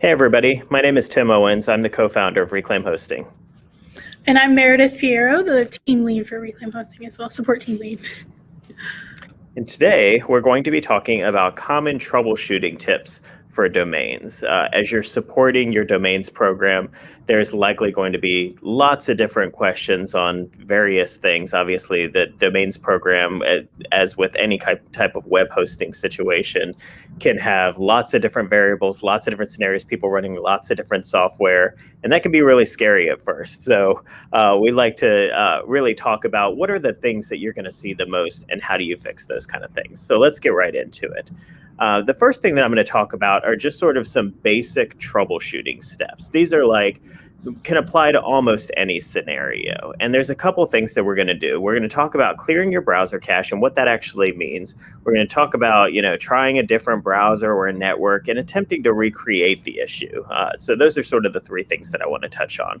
Hey, everybody. My name is Tim Owens. I'm the co founder of Reclaim Hosting. And I'm Meredith Fierro, the team lead for Reclaim Hosting as well, support team lead. And today we're going to be talking about common troubleshooting tips for domains. Uh, as you're supporting your domains program, there's likely going to be lots of different questions on various things. Obviously, the domains program, uh, as with any type of web hosting situation, can have lots of different variables, lots of different scenarios, people running lots of different software, and that can be really scary at first. So uh, we like to uh, really talk about what are the things that you're going to see the most and how do you fix those kind of things. So let's get right into it. Uh, the first thing that I'm going to talk about are just sort of some basic troubleshooting steps. These are like can apply to almost any scenario. And there's a couple things that we're going to do. We're going to talk about clearing your browser cache and what that actually means. We're going to talk about, you know, trying a different browser or a network and attempting to recreate the issue. Uh, so those are sort of the three things that I want to touch on.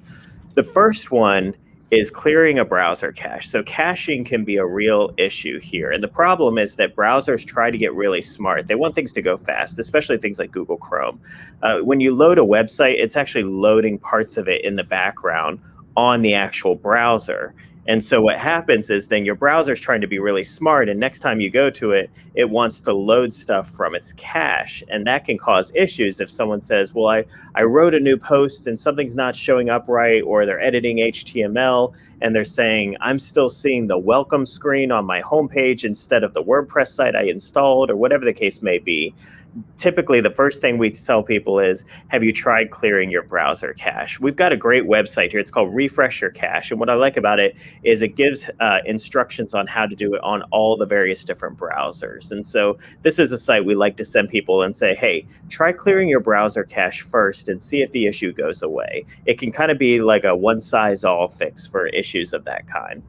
The first one is clearing a browser cache. So caching can be a real issue here. And the problem is that browsers try to get really smart. They want things to go fast, especially things like Google Chrome. Uh, when you load a website, it's actually loading parts of it in the background on the actual browser. And so what happens is then your browser is trying to be really smart. And next time you go to it, it wants to load stuff from its cache. And that can cause issues if someone says, well, I, I wrote a new post and something's not showing up right, or they're editing HTML and they're saying, I'm still seeing the welcome screen on my homepage instead of the WordPress site I installed, or whatever the case may be typically the first thing we tell people is, have you tried clearing your browser cache? We've got a great website here. It's called Refresh Your Cache. And what I like about it is it gives uh, instructions on how to do it on all the various different browsers. And so this is a site we like to send people and say, hey, try clearing your browser cache first and see if the issue goes away. It can kind of be like a one size all fix for issues of that kind.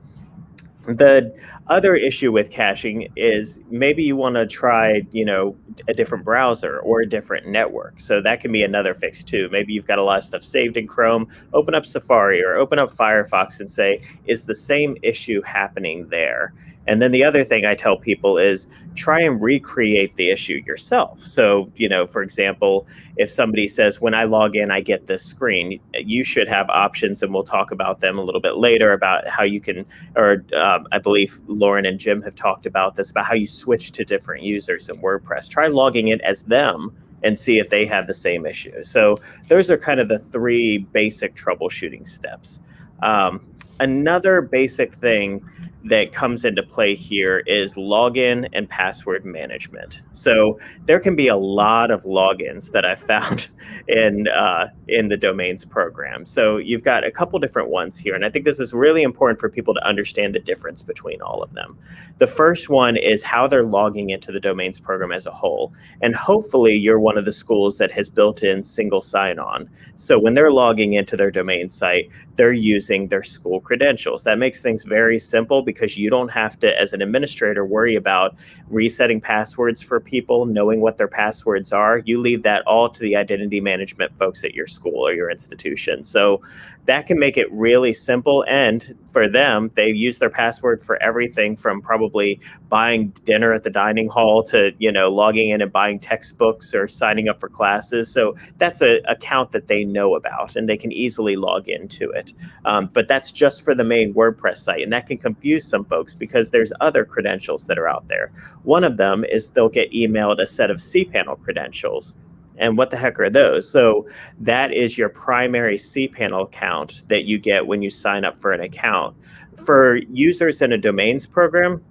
The other issue with caching is maybe you want to try, you know, a different browser or a different network. So that can be another fix too. Maybe you've got a lot of stuff saved in Chrome, open up Safari or open up Firefox and say, is the same issue happening there? And then the other thing I tell people is try and recreate the issue yourself. So, you know, for example, if somebody says, when I log in, I get this screen, you should have options, and we'll talk about them a little bit later about how you can, or um, I believe Lauren and Jim have talked about this, about how you switch to different users in WordPress. Try logging in as them and see if they have the same issue. So those are kind of the three basic troubleshooting steps. Um, another basic thing that comes into play here is login and password management. So there can be a lot of logins that I found in uh, in the domains program. So you've got a couple different ones here, and I think this is really important for people to understand the difference between all of them. The first one is how they're logging into the domains program as a whole, and hopefully you're one of the schools that has built in single sign-on. So when they're logging into their domain site, they're using their school credentials. That makes things very simple because you don't have to, as an administrator, worry about resetting passwords for people, knowing what their passwords are. You leave that all to the identity management folks at your school or your institution. So that can make it really simple. And for them, they use their password for everything from probably buying dinner at the dining hall to, you know, logging in and buying textbooks or signing up for classes. So that's a account that they know about and they can easily log into it. Um, but that's just for the main WordPress site. And that can confuse some folks because there's other credentials that are out there. One of them is they'll get emailed a set of cPanel credentials. And what the heck are those? So that is your primary cPanel account that you get when you sign up for an account. For users in a domains program,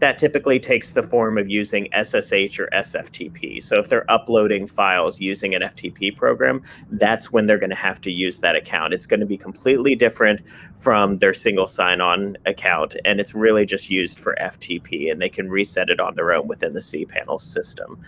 that typically takes the form of using SSH or SFTP. So if they're uploading files using an FTP program, that's when they're going to have to use that account. It's going to be completely different from their single sign-on account, and it's really just used for FTP, and they can reset it on their own within the cPanel system.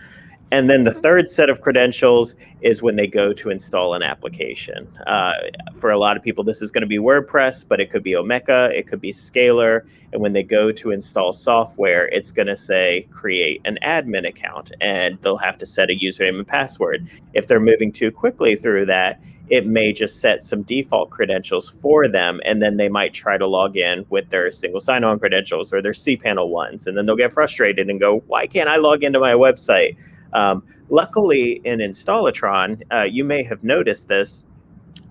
And then the third set of credentials is when they go to install an application. Uh, for a lot of people, this is going to be WordPress, but it could be Omeka, it could be Scalar. And when they go to install software, it's going to say create an admin account and they'll have to set a username and password. If they're moving too quickly through that, it may just set some default credentials for them. And then they might try to log in with their single sign on credentials or their cPanel ones. And then they'll get frustrated and go, why can't I log into my website? Um, luckily, in Installatron, uh, you may have noticed this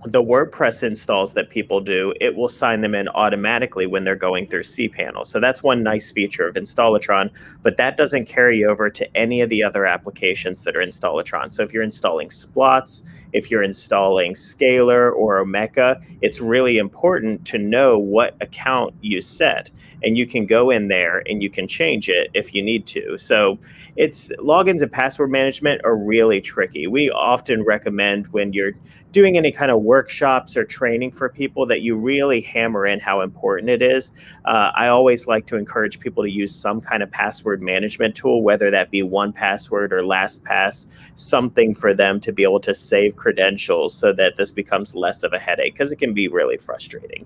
the WordPress installs that people do, it will sign them in automatically when they're going through cPanel. So that's one nice feature of Installatron, but that doesn't carry over to any of the other applications that are Installatron. So if you're installing Splots, if you're installing Scalar or Omeka, it's really important to know what account you set. And you can go in there and you can change it if you need to. So it's logins and password management are really tricky. We often recommend when you're doing any kind of workshops or training for people that you really hammer in how important it is. Uh, I always like to encourage people to use some kind of password management tool, whether that be 1Password or LastPass, something for them to be able to save credentials so that this becomes less of a headache because it can be really frustrating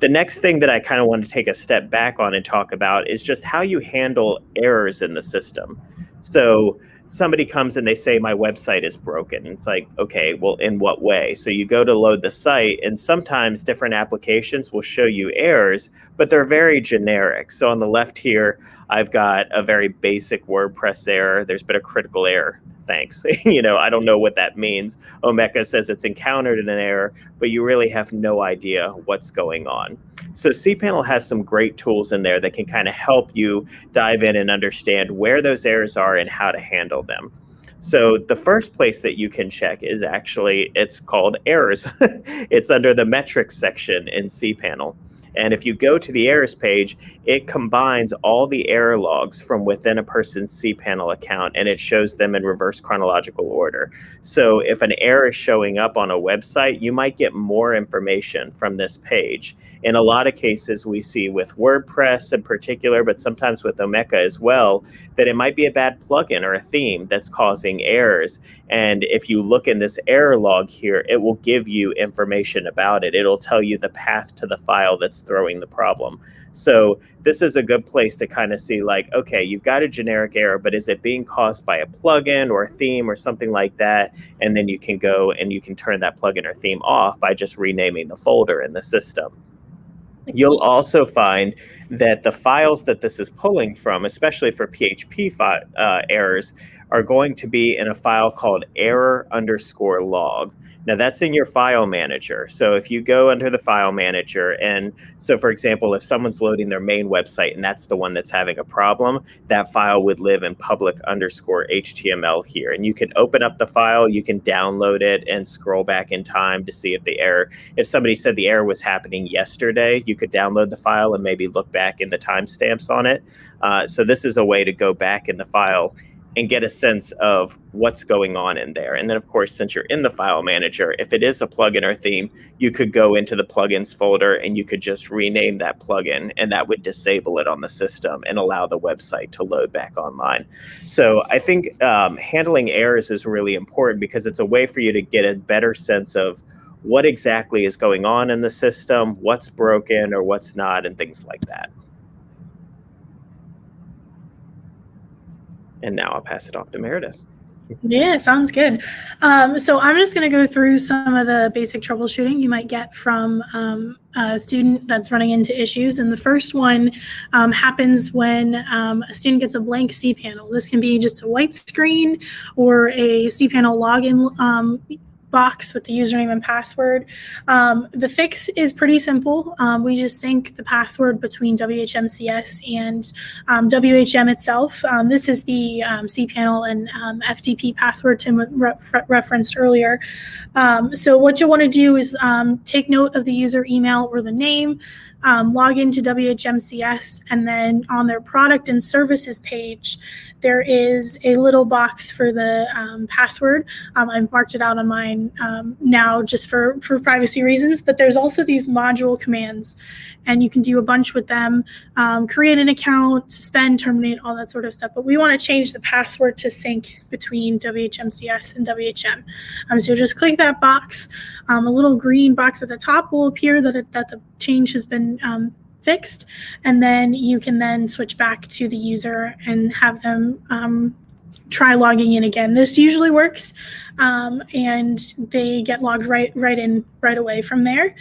the next thing that I kind of want to take a step back on and talk about is just how you handle errors in the system. So somebody comes and they say my website is broken. It's like, okay, well, in what way? So you go to load the site, and sometimes different applications will show you errors, but they're very generic. So on the left here, I've got a very basic WordPress error. There's been a critical error. Thanks. you know, I don't know what that means. Omeka says it's encountered an error, but you really have no idea what's going on. So cPanel has some great tools in there that can kind of help you dive in and understand where those errors are and how to handle them. So the first place that you can check is actually, it's called errors. it's under the metrics section in cPanel. And if you go to the errors page, it combines all the error logs from within a person's cPanel account and it shows them in reverse chronological order. So if an error is showing up on a website, you might get more information from this page. In a lot of cases, we see with WordPress in particular, but sometimes with Omeka as well, that it might be a bad plugin or a theme that's causing errors. And if you look in this error log here, it will give you information about it. It'll tell you the path to the file that's throwing the problem. So this is a good place to kind of see like, okay, you've got a generic error, but is it being caused by a plugin or a theme or something like that? And then you can go and you can turn that plugin or theme off by just renaming the folder in the system. You'll also find that the files that this is pulling from, especially for PHP uh, errors, are going to be in a file called error underscore log. Now that's in your file manager. So if you go under the file manager and so for example, if someone's loading their main website and that's the one that's having a problem, that file would live in public underscore HTML here. And you can open up the file, you can download it and scroll back in time to see if the error, if somebody said the error was happening yesterday, you could download the file and maybe look back in the timestamps on it. Uh, so this is a way to go back in the file and get a sense of what's going on in there. And then, of course, since you're in the file manager, if it is a plugin or theme, you could go into the plugins folder and you could just rename that plugin, and that would disable it on the system and allow the website to load back online. So I think um, handling errors is really important because it's a way for you to get a better sense of what exactly is going on in the system, what's broken or what's not, and things like that. And now I'll pass it off to Meredith. Yeah, sounds good. Um, so I'm just going to go through some of the basic troubleshooting you might get from um, a student that's running into issues. And the first one um, happens when um, a student gets a blank cPanel. This can be just a white screen or a cPanel login um, box with the username and password. Um, the fix is pretty simple. Um, we just sync the password between WHMCS and um, WHM itself. Um, this is the um, cPanel and um, FTP password Tim re referenced earlier. so what you'll want to do is take note of the user email or the name, log into WHMCS, and then on their product and services page, there is a little box for the password. I've marked it out on mine um, now just for, for privacy reasons, but there's also these module commands and you can do a bunch with them, um, create an account, suspend, terminate, all that sort of stuff. But we want to change the password to sync between WHMCS and WHM. Um, so just click that box. Um, a little green box at the top will appear that, it, that the change has been fixed. And then you can then switch back to the user and have them um, try logging in again. This usually works um, and they get logged right, right in right away from there.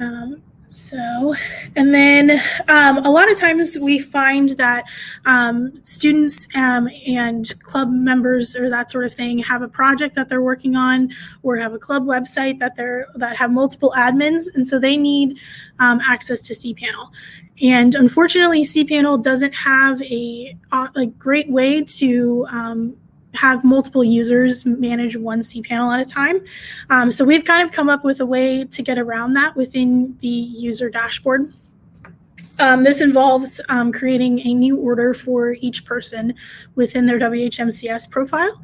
Um, So, and then um, a lot of times we find that um, students um, and club members or that sort of thing have a project that they're working on, or have a club website that they're that have multiple admins, and so they need um, access to cPanel. And unfortunately, cPanel doesn't have a, a great way to um, have multiple users manage one cPanel at a time. Um, so we've kind of come up with a way to get around that within the user dashboard. Um, this involves um, creating a new order for each person within their WHMCS profile.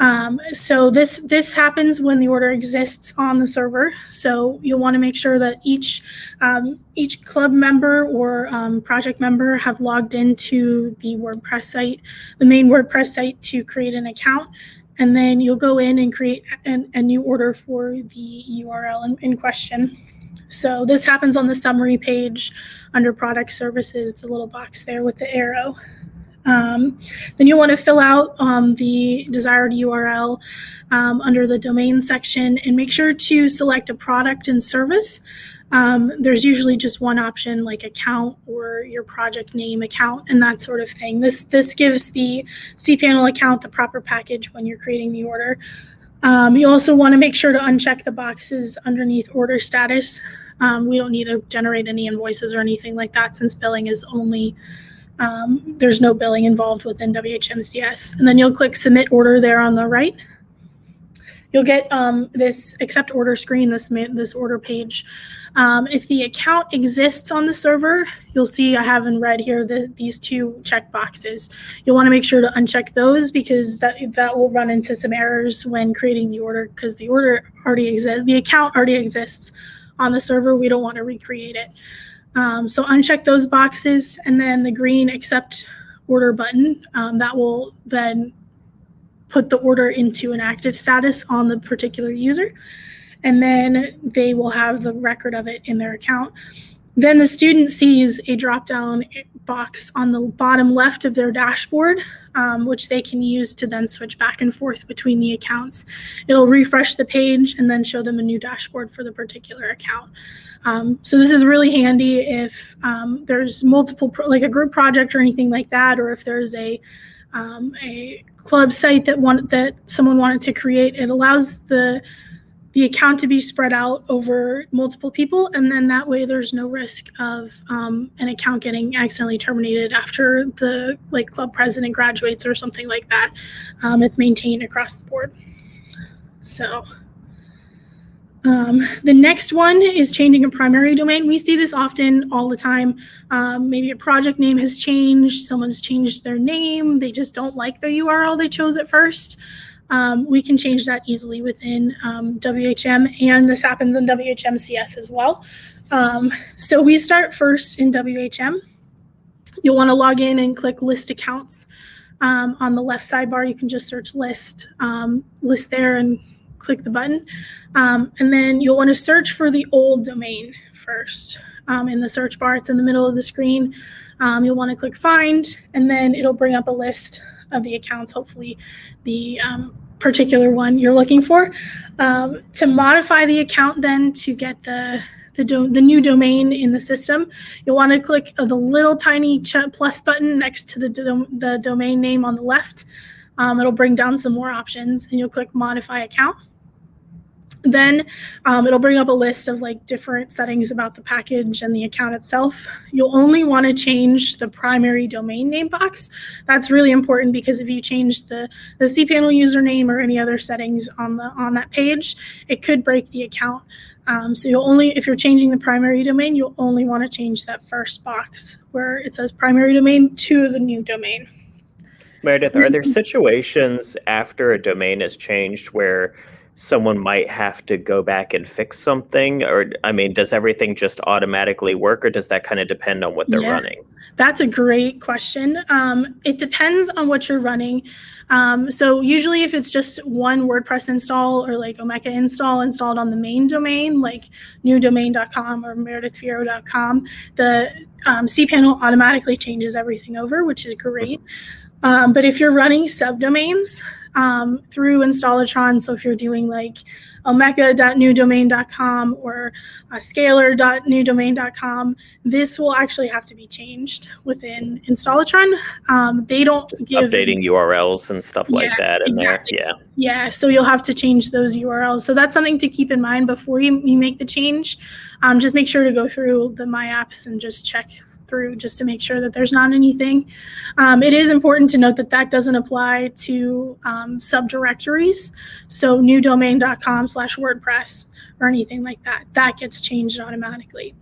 Um, so this this happens when the order exists on the server. So you'll want to make sure that each um, each club member or um, project member have logged into the WordPress site, the main WordPress site, to create an account, and then you'll go in and create an, a new order for the URL in, in question. So this happens on the summary page under product services, the little box there with the arrow. Um, then you'll want to fill out um, the desired URL um, under the domain section and make sure to select a product and service. Um, there's usually just one option like account or your project name account and that sort of thing. This, this gives the cPanel account the proper package when you're creating the order. Um, you also want to make sure to uncheck the boxes underneath order status. Um, we don't need to generate any invoices or anything like that since billing is only um, there's no billing involved within WHMCS. And then you'll click submit order there on the right. You'll get um, this accept order screen, this, this order page. Um, if the account exists on the server, you'll see I have in red here the, these two check boxes. You'll want to make sure to uncheck those because that, that will run into some errors when creating the order because the order already exists, the account already exists on the server. We don't want to recreate it. Um, so uncheck those boxes and then the green accept order button um, that will then put the order into an active status on the particular user. And then they will have the record of it in their account. Then the student sees a drop down box on the bottom left of their dashboard, um, which they can use to then switch back and forth between the accounts. It'll refresh the page and then show them a new dashboard for the particular account. Um, so this is really handy if um, there's multiple, like a group project or anything like that, or if there's a um, a club site that want that someone wanted to create. It allows the the account to be spread out over multiple people, and then that way there's no risk of um, an account getting accidentally terminated after the like club president graduates or something like that. Um, it's maintained across the board. So. Um, the next one is changing a primary domain. We see this often all the time. Um, maybe a project name has changed, someone's changed their name, they just don't like the URL they chose at first. Um, we can change that easily within um, WHM, and this happens in WHMCS as well. Um, so we start first in WHM. You'll want to log in and click List Accounts. Um, on the left sidebar, you can just search List, list there, and click the button. Um, and then you'll want to search for the old domain first. Um, in the search bar, it's in the middle of the screen. Um, you'll want to click find, and then it'll bring up a list of the accounts, hopefully the um, particular one you're looking for. Um, to modify the account then to get the the, the new domain in the system, you'll want to click the little tiny plus button next to the, do- the domain name on the left. Um, it'll bring down some more options and you'll click modify account. Then um, it'll bring up a list of like different settings about the package and the account itself. You'll only want to change the primary domain name box. That's really important because if you change the, the cPanel username or any other settings on the on that page, it could break the account. Um, so you'll only, if you're changing the primary domain, you'll only want to change that first box where it says primary domain to the new domain. Meredith, are there situations after a domain is changed where someone might have to go back and fix something or i mean does everything just automatically work or does that kind of depend on what they're yeah, running? That's a great question. Um, it depends on what you're running. Um, so usually if it's just one wordpress install or like omeka install installed on the main domain like newdomain.com or meredithfierro.com the um, cpanel automatically changes everything over which is great. Um, but if you're running subdomains um, through Installatron. So if you're doing like omeka.newdomain.com or uh, scalar.newdomain.com, this will actually have to be changed within Installatron. Um, they don't Just give updating URLs and stuff like Yeah, that in exactly. there. Yeah. Yeah, so you'll have to change those URLs. So that's something to keep in mind before you, you make the change. Um, just make sure to go through the My Apps and just check through just to make sure that there's not anything. Um, it is important to note that that doesn't apply to um, subdirectories. So newdomain.com slash WordPress or anything like that. That gets changed automatically.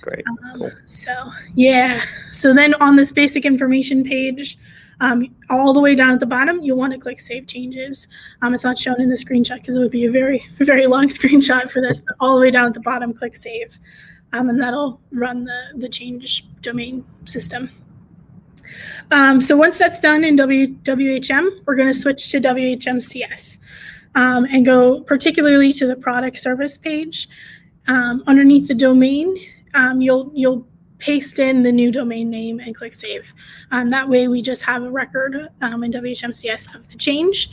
Great. Um, Cool. So yeah. So then on this basic information page, um, all the way down at the bottom, you'll want to click Save Changes. Um, it's not shown in the screenshot because it would be a very very long screenshot for this. But all the way down at the bottom, click Save, um, and that'll run the the change domain system. Um, so once that's done in WHM, we're going to switch to WHMCS um, and go particularly to the product service page. Um, underneath the domain, um, you'll you'll paste in the new domain name and click save. Um, that way, we just have a record um, in WHMCS of the change,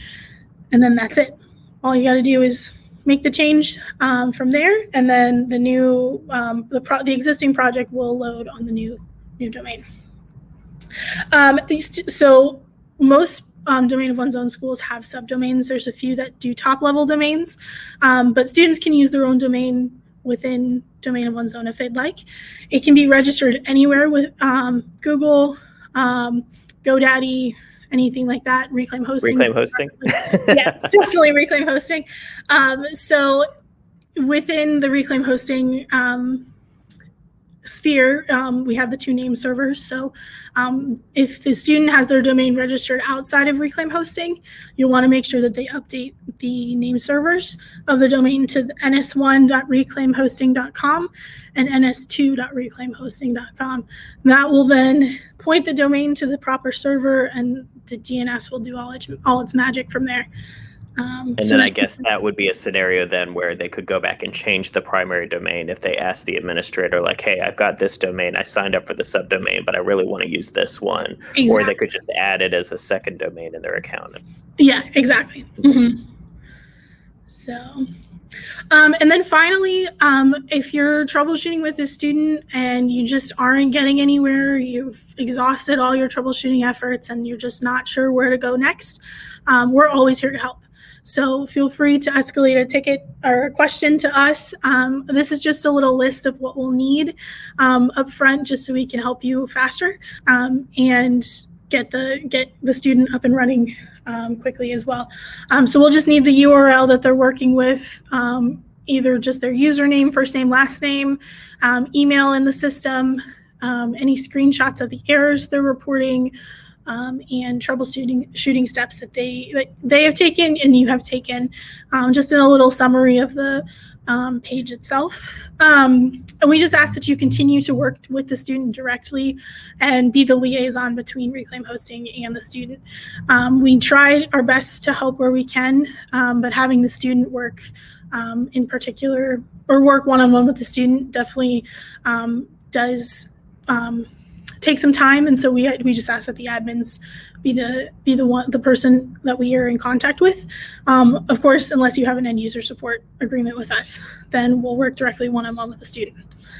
and then that's it. All you got to do is make the change um, from there, and then the new um, the pro- the existing project will load on the new new domain. Um, so most um, domain of one's own schools have subdomains. There's a few that do top level domains, um, but students can use their own domain within domain of one's own if they'd like. It can be registered anywhere with um, Google, GoDaddy, anything like that. Reclaim hosting. Reclaim hosting. yeah, definitely reclaim hosting. Um, so within the reclaim hosting um, sphere, um, we have the two name servers. So um, if the student has their domain registered outside of reclaim hosting, you'll want to make sure that they update the name servers of the domain to the ns1.reclaimhosting.com and ns2.reclaimhosting.com. That will then point the domain to the proper server and the DNS will do all its, all its magic from there. Um, And so then I guess that would be a scenario then where they could go back and change the primary domain if they ask the administrator, like, hey, I've got this domain, I signed up for the subdomain, but I really want to use this one. Or they could just add it as a second domain in their account. Yeah, exactly. Mhm. So, um, and then finally, um, if you're troubleshooting with a student and you just aren't getting anywhere, you've exhausted all your troubleshooting efforts and you're just not sure where to go next, um, we're always here to help. So feel free to escalate a ticket or a question to us. Um, this is just a little list of what we'll need um, up front, just so we can help you faster um, and get the get the student up and running um, quickly as well. Um, so we'll just need the URL that they're working with, um, either just their username, first name, last name, um, email in the system, um, any screenshots of the errors they're reporting, and troubleshooting shooting steps that they that they have taken and you have taken. Just in a little summary of the um, page itself. Um, and we just ask that you continue to work with the student directly and be the liaison between Reclaim Hosting and the student. Um, we try our best to help where we can, um, but having the student work um, in particular or work one-on-one with the student definitely um, does take some time. And so we we just ask that the admins be the be the one the person that we are in contact with. Um, of course, unless you have an end user support agreement with us, then we'll work directly one-on-one with the student.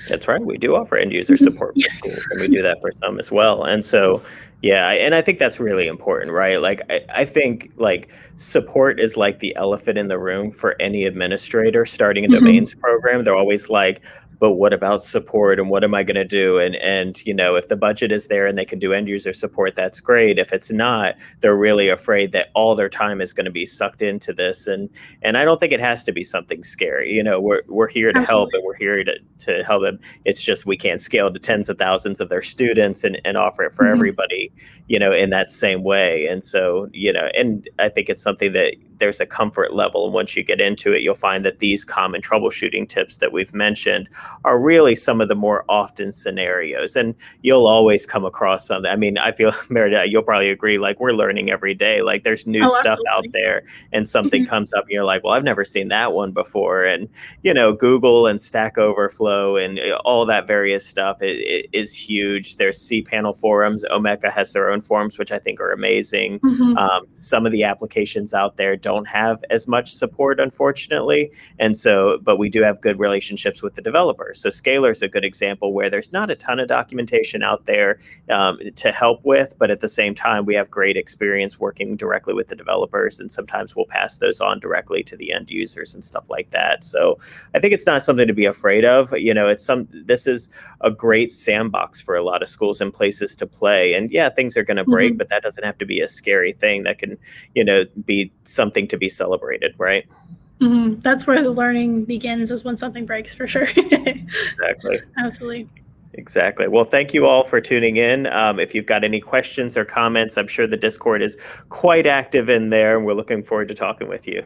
That's right. We do offer end user Mhm. support Yes. and we do that for some as well. And so, yeah, and I think that's really important, right? Like, I, I think like support is like the elephant in the room for any administrator starting a Mhm. domains program. They're always like, but what about support and what am I going to do? And and you know, if the budget is there and they can do end user support, that's great. If it's not, they're really afraid that all their time is going to be sucked into this. And and I don't think it has to be something scary. You know, we're we're here to help and we're here to to help them. It's just we can't scale to tens of thousands of their students and, and offer it for Mhm. everybody, you know, in that same way. And so, you know, and I think it's something that there's a comfort level. And once you get into it, you'll find that these common troubleshooting tips that we've mentioned are really some of the more often scenarios. And you'll always come across something. I mean, I feel, Meredith, you'll probably agree, like we're learning every day. Like there's new Oh, stuff out there and something Mhm. comes up and you're like, well, I've never seen that one before. And, you know, Google and Stack Overflow and uh, all that various stuff is huge. There's cPanel forums. Omeka has their own forums, which I think are amazing. Mhm. Um, some of the applications out there don't have as much support, unfortunately. And so, but we do have good relationships with the developers. So Scalar is a good example where there's not a ton of documentation out there um, to help with, but at the same time, we have great experience working directly with the developers. And sometimes we'll pass those on directly to the end users and stuff like that. So I think it's not something to be afraid of. You know, it's some, this is a great sandbox for a lot of schools and places to play. And yeah, things are going to break, Mhm. but that doesn't have to be a scary thing. That can, you know, be something to be celebrated, right? Mhm. That's where the learning begins, is when something breaks, for sure. Exactly. Absolutely. Exactly. Well, thank you all for tuning in. Um, if you've got any questions or comments, I'm sure the Discord is quite active in there, and we're looking forward to talking with you.